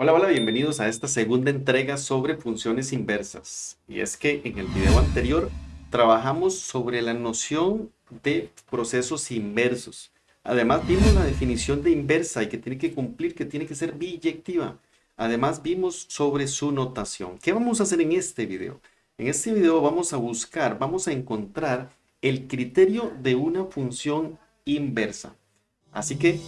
Hola, hola, bienvenidos a esta segunda entrega sobre funciones inversas. Y es que en el video anterior trabajamos sobre la noción de procesos inversos. Además vimos la definición de inversa y que tiene que cumplir, que tiene que ser biyectiva. Además vimos sobre su notación. ¿Qué vamos a hacer en este video? En este video vamos a buscar, vamos a encontrar el criterio de una función inversa. Así que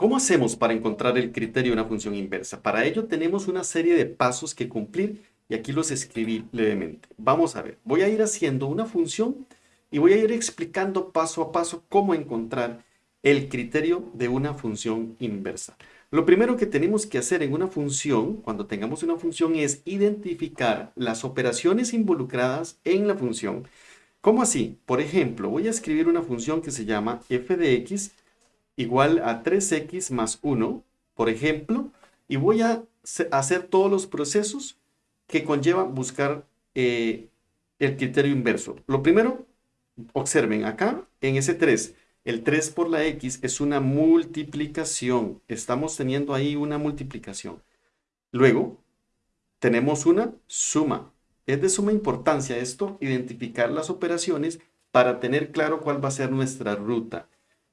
¿Cómo hacemos para encontrar el criterio de una función inversa? Para ello tenemos una serie de pasos que cumplir y aquí los escribí levemente. Vamos a ver, voy a ir haciendo una función y voy a ir explicando paso a paso cómo encontrar el criterio de una función inversa. Lo primero que tenemos que hacer en una función, cuando tengamos una función, es identificar las operaciones involucradas en la función. ¿Cómo así? Por ejemplo, voy a escribir una función que se llama f de x igual a 3x más 1, por ejemplo, y voy a hacer todos los procesos que conllevan buscar eh, el criterio inverso. Lo primero, observen acá en ese 3, el 3 por la x es una multiplicación. Estamos teniendo ahí una multiplicación. Luego, tenemos una suma. Es de suma importancia esto, identificar las operaciones para tener claro cuál va a ser nuestra ruta.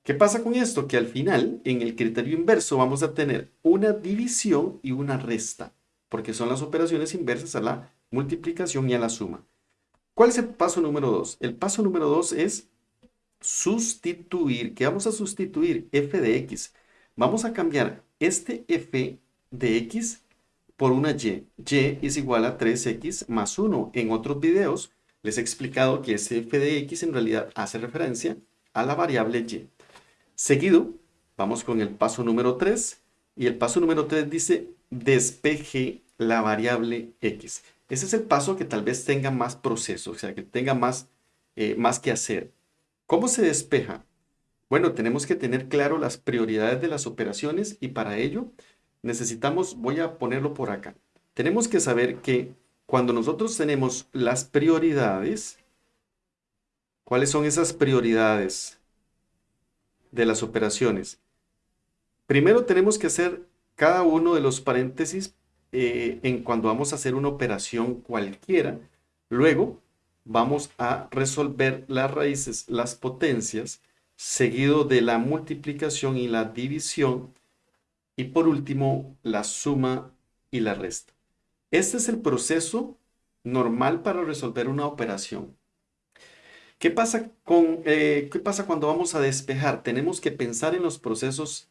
¿Qué pasa con esto? Que al final, en el criterio inverso, vamos a tener una división y una resta, porque son las operaciones inversas a la multiplicación y a la suma. ¿Cuál es el paso número 2? El paso número 2 es sustituir. ¿Qué vamos a sustituir? f de x. Vamos a cambiar este f de x por una y. y es igual a 3x más 1. En otros videos les he explicado que ese f de x en realidad hace referencia a la variable y. Seguido, vamos con el paso número 3 y el paso número 3 dice despeje la variable x. Ese es el paso que tal vez tenga más proceso, o sea, que tenga más, eh, más que hacer. ¿Cómo se despeja? Bueno, tenemos que tener claro las prioridades de las operaciones y para ello necesitamos, voy a ponerlo por acá. Tenemos que saber que cuando nosotros tenemos las prioridades, ¿cuáles son esas prioridades? De las operaciones. Primero tenemos que hacer cada uno de los paréntesis eh, en cuando vamos a hacer una operación cualquiera. Luego vamos a resolver las raíces, las potencias, seguido de la multiplicación y la división. Y por último, la suma y la resta. Este es el proceso normal para resolver una operación. ¿Qué pasa, con, eh, ¿Qué pasa cuando vamos a despejar? Tenemos que pensar en los procesos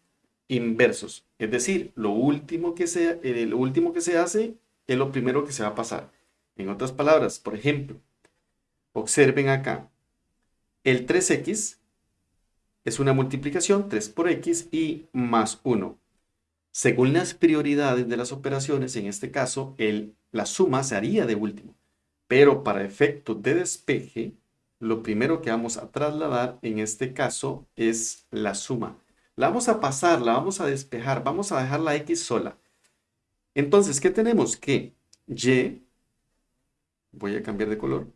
inversos. Es decir, lo último que se, eh, lo último que se hace es lo primero que se va a pasar. En otras palabras, por ejemplo, observen acá. El 3x es una multiplicación, 3 por x y más 1. Según las prioridades de las operaciones, en este caso, el, la suma se haría de último. Pero para efectos de despeje, lo primero que vamos a trasladar en este caso es la suma. La vamos a pasar, la vamos a despejar, vamos a dejar la x sola. Entonces, ¿qué tenemos? Que y, voy a cambiar de color,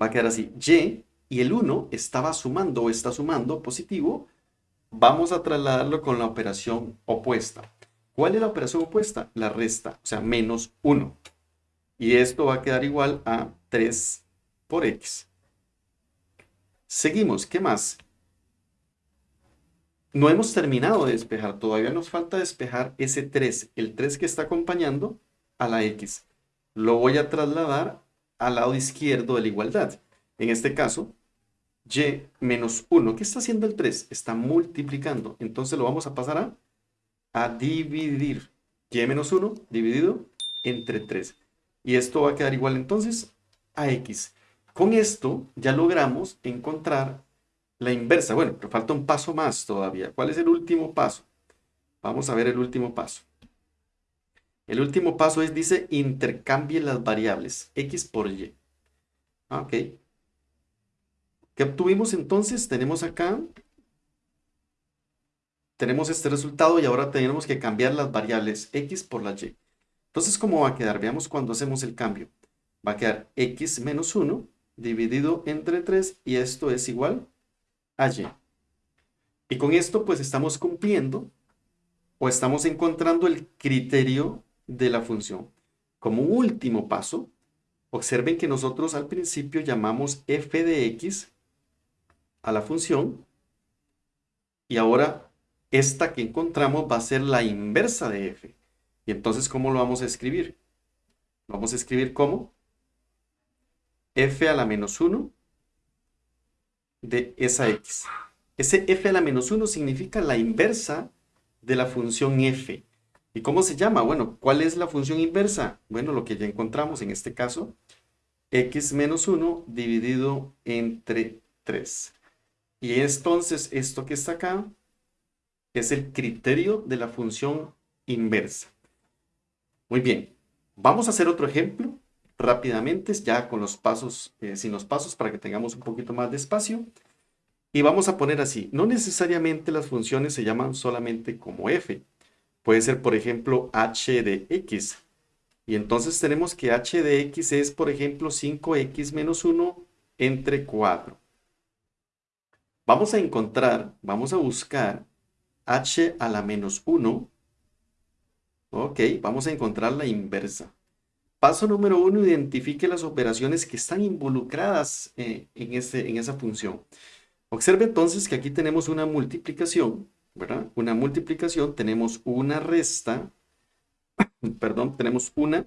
va a quedar así, y y el 1 estaba sumando o está sumando positivo, vamos a trasladarlo con la operación opuesta. ¿Cuál es la operación opuesta? La resta, o sea, menos 1. Y esto va a quedar igual a 3 por x. Seguimos, ¿qué más? No hemos terminado de despejar, todavía nos falta despejar ese 3, el 3 que está acompañando a la x. Lo voy a trasladar al lado izquierdo de la igualdad. En este caso, y menos 1. ¿Qué está haciendo el 3? Está multiplicando. Entonces lo vamos a pasar a, dividir. y menos 1 dividido entre 3. Y esto va a quedar igual entonces a x. Con esto ya logramos encontrar la inversa. Bueno, pero falta un paso más todavía. ¿Cuál es el último paso? Vamos a ver el último paso. El último paso es, dice, intercambie las variables x por y. Ah, ok. ¿Qué obtuvimos entonces? Tenemos acá, tenemos este resultado y ahora tenemos que cambiar las variables x por la y. Entonces, ¿cómo va a quedar? Veamos cuando hacemos el cambio. Va a quedar x menos 1 dividido entre 3 y esto es igual a y. Y con esto pues estamos cumpliendo o estamos encontrando el criterio de la función. Como último paso, observen que nosotros al principio llamamos f de x a la función y ahora esta que encontramos va a ser la inversa de f. Y entonces, ¿cómo lo vamos a escribir? Lo vamos a escribir como f a la menos 1 de esa x. Ese f a la menos 1 significa la inversa de la función f. ¿Y cómo se llama? Bueno, ¿cuál es la función inversa? Bueno, lo que ya encontramos en este caso, x menos 1 dividido entre 3. Y entonces esto que está acá es el criterio de la función inversa. Muy bien, vamos a hacer otro ejemplo rápidamente, ya con los pasos, eh, sin los pasos, para que tengamos un poquito más de espacio. Y vamos a poner así, no necesariamente las funciones se llaman solamente como f. Puede ser, por ejemplo, h de x. Y entonces tenemos que h de x es, por ejemplo, 5x menos 1 entre 4. Vamos a encontrar, vamos a buscar h a la menos 1. Ok, vamos a encontrar la inversa. Paso número 1, identifique las operaciones que están involucradas eh, en, en esa función. Observe entonces que aquí tenemos una multiplicación, ¿verdad? Una multiplicación, tenemos una resta, perdón, tenemos una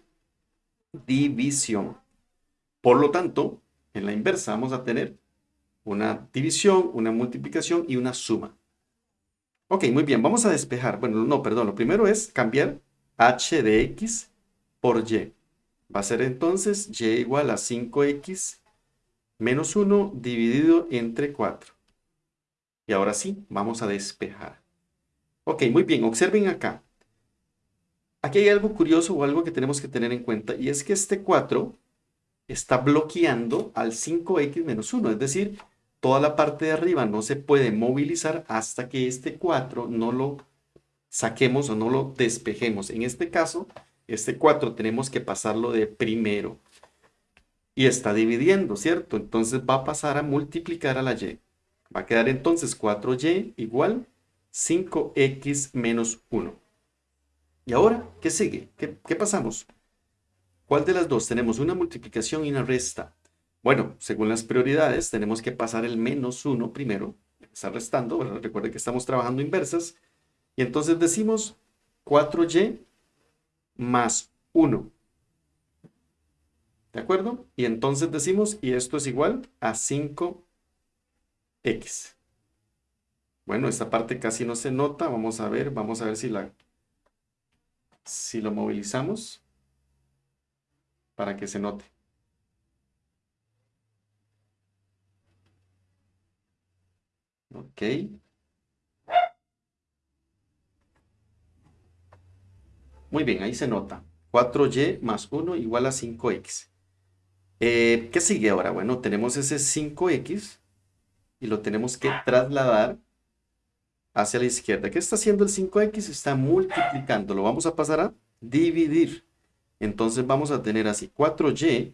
división. Por lo tanto, en la inversa vamos a tener una división, una multiplicación y una suma. Ok, muy bien, vamos a despejar. Bueno, no, perdón, lo primero es cambiar h de x por y. Va a ser entonces y igual a 5x menos 1 dividido entre 4. Y ahora sí, vamos a despejar. Ok, muy bien, observen acá. Aquí hay algo curioso o algo que tenemos que tener en cuenta y es que este 4 está bloqueando al 5x menos 1, es decir, toda la parte de arriba no se puede movilizar hasta que este 4 no lo saquemos o no lo despejemos. En este caso, este 4 tenemos que pasarlo de primero. Y está dividiendo, ¿cierto? Entonces va a pasar a multiplicar a la y. Va a quedar entonces 4y igual 5x menos 1. ¿Y ahora qué sigue? ¿Qué, ¿Qué pasamos? ¿Cuál de las dos? Tenemos una multiplicación y una resta. Bueno, según las prioridades, tenemos que pasar el menos 1 primero, está restando, recuerden que estamos trabajando inversas, y entonces decimos 4y más 1. ¿De acuerdo? Y entonces decimos, y esto es igual a 5x. Bueno, esta parte casi no se nota, vamos a ver, vamos a ver si la si lo movilizamos para que se note. Ok. Muy bien, ahí se nota. 4y más 1 igual a 5x. Eh, ¿Qué sigue ahora? Bueno, tenemos ese 5x y lo tenemos que trasladar hacia la izquierda. ¿Qué está haciendo el 5x? Está multiplicando. Lo vamos a pasar a dividir. Entonces vamos a tener así 4y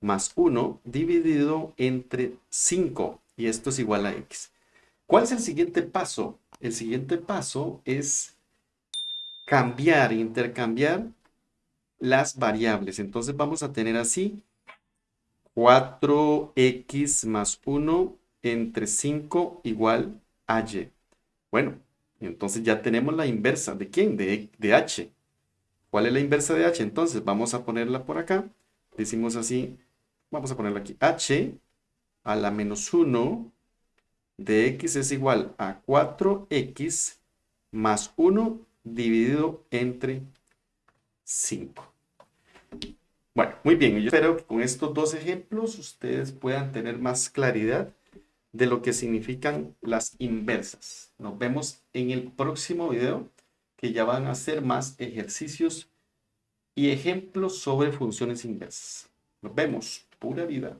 más 1 dividido entre 5. Y esto es igual a x. ¿Cuál es el siguiente paso? El siguiente paso es cambiar, intercambiar las variables. Entonces vamos a tener así 4x más 1 entre 5 igual a y. Bueno, entonces ya tenemos la inversa. ¿De quién? De, de h. ¿Cuál es la inversa de h? Entonces vamos a ponerla por acá. Decimos así, vamos a ponerla aquí. h a la menos 1 de x es igual a 4x más 1 dividido entre 5. Bueno, muy bien. Yo espero que con estos dos ejemplos ustedes puedan tener más claridad de lo que significan las inversas. Nos vemos en el próximo video que ya van a ser más ejercicios y ejemplos sobre funciones inversas. Nos vemos. Pura vida.